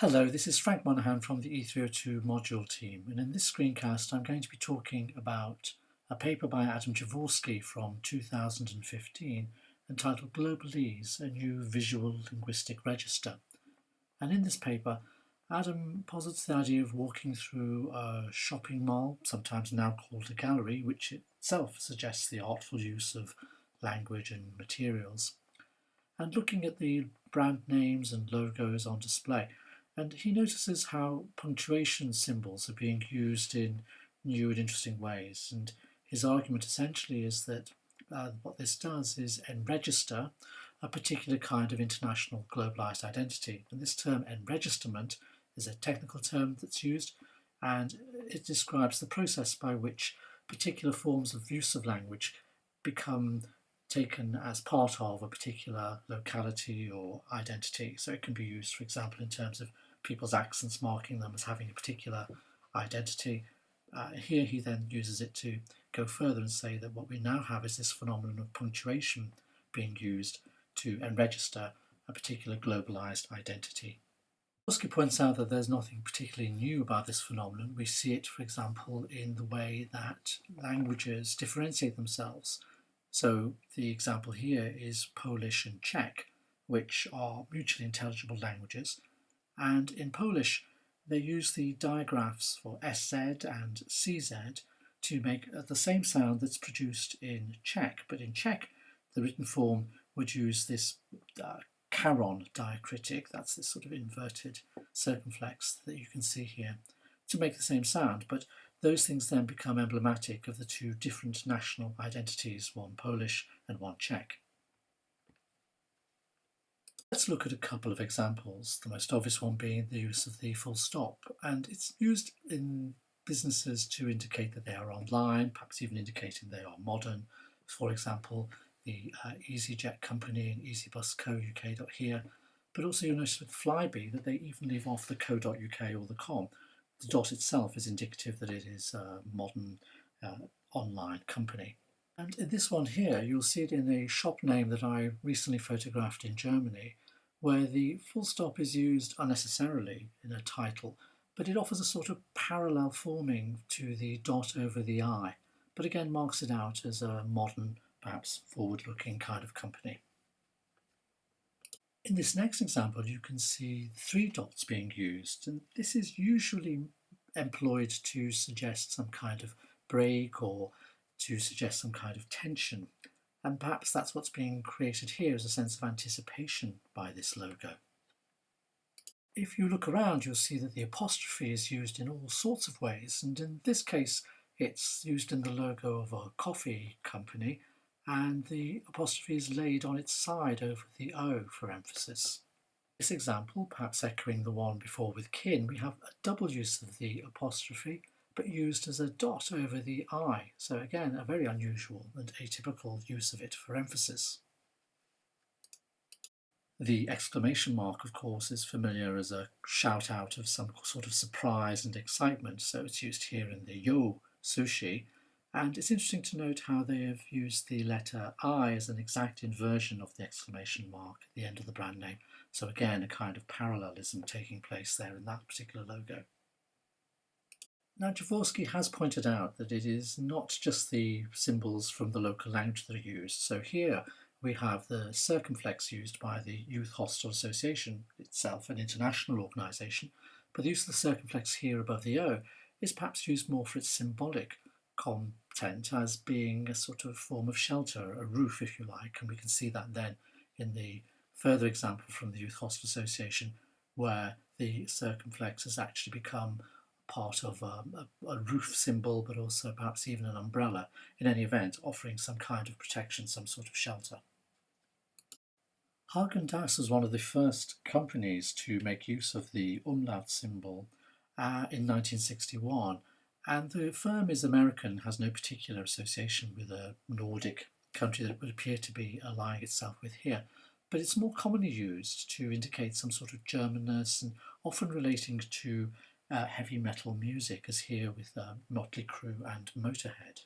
Hello, this is Frank Monahan from the E302 module team and in this screencast I'm going to be talking about a paper by Adam Jaworski from 2015 entitled Globalese, a new visual linguistic register. And in this paper Adam posits the idea of walking through a shopping mall, sometimes now called a gallery, which itself suggests the artful use of language and materials, and looking at the brand names and logos on display and he notices how punctuation symbols are being used in new and interesting ways. And his argument essentially is that uh, what this does is enregister a particular kind of international globalized identity. And this term enregisterment is a technical term that's used and it describes the process by which particular forms of use of language become taken as part of a particular locality or identity. So it can be used, for example, in terms of people's accents marking them as having a particular identity. Uh, here he then uses it to go further and say that what we now have is this phenomenon of punctuation being used to enregister a particular globalized identity. Jaworski points out that there's nothing particularly new about this phenomenon. We see it, for example, in the way that languages differentiate themselves. So the example here is Polish and Czech, which are mutually intelligible languages, and in Polish they use the digraphs for SZ and CZ to make the same sound that's produced in Czech, but in Czech the written form would use this uh, caron diacritic, that's this sort of inverted circumflex that you can see here, to make the same sound, but those things then become emblematic of the two different national identities, one Polish and one Czech. Let's look at a couple of examples, the most obvious one being the use of the full stop. And it's used in businesses to indicate that they are online, perhaps even indicating they are modern. For example, the uh, EasyJet company and EasyBus Co UK here. But also you'll notice with Flybe that they even leave off the co.uk or the com. The dot itself is indicative that it is a modern uh, online company. And in this one here, you'll see it in a shop name that I recently photographed in Germany, where the full stop is used unnecessarily in a title, but it offers a sort of parallel forming to the dot over the I, but again marks it out as a modern, perhaps forward-looking kind of company. In this next example, you can see three dots being used, and this is usually employed to suggest some kind of break or to suggest some kind of tension. And perhaps that's what's being created here as a sense of anticipation by this logo. If you look around, you'll see that the apostrophe is used in all sorts of ways. And in this case, it's used in the logo of a coffee company and the apostrophe is laid on its side over the O for emphasis. This example, perhaps echoing the one before with kin, we have a double use of the apostrophe but used as a dot over the I. So again, a very unusual and atypical use of it for emphasis. The exclamation mark, of course, is familiar as a shout out of some sort of surprise and excitement, so it's used here in the yo sushi. And it's interesting to note how they have used the letter I as an exact inversion of the exclamation mark at the end of the brand name. So again, a kind of parallelism taking place there in that particular logo. Now Jaworski has pointed out that it is not just the symbols from the local language that are used. So here we have the circumflex used by the Youth Hostel Association itself, an international organisation, but the use of the circumflex here above the O is perhaps used more for its symbolic content as being a sort of form of shelter, a roof if you like, and we can see that then in the further example from the Youth Hostel Association where the circumflex has actually become part of um, a, a, roof symbol, but also perhaps even an umbrella, in any event, offering some kind of protection, some sort of shelter. Häagen-Dazs was one of the first companies to make use of the umlaut symbol uh, in 1961, and the firm is American, has no particular association with a Nordic country that would appear to be allying itself with here, but it's more commonly used to indicate some sort of Germanness and often relating to uh, heavy metal music as here with uh, Motley Crue and Motorhead.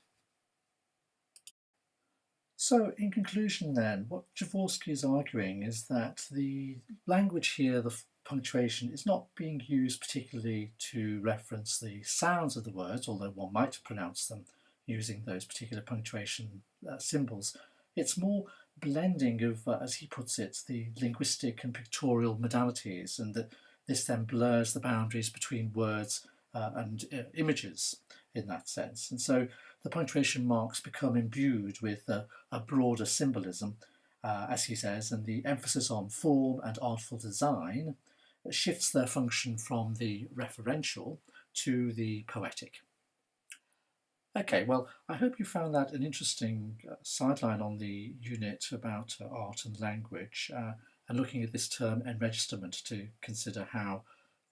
So in conclusion then, what Jaworski is arguing is that the language here, the punctuation is not being used particularly to reference the sounds of the words, although one might pronounce them using those particular punctuation uh, symbols. It's more blending of, uh, as he puts it, the linguistic and pictorial modalities, and that this then blurs the boundaries between words uh, and uh, images in that sense. And so the punctuation marks become imbued with a, broader symbolism, uh, as he says, and the emphasis on form and artful design shifts their function from the referential to the poetic. Okay, well, I hope you found that an interesting uh, sideline on the unit about uh, art and language uh, and looking at this term enregisterment to consider how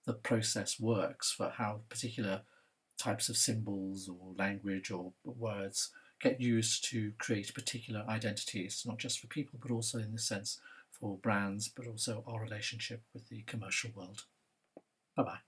the process works for how particular types of symbols or language or words get used to create particular identities, not just for people, but also in the sense for brands, but also our relationship with the commercial world. Bye-bye.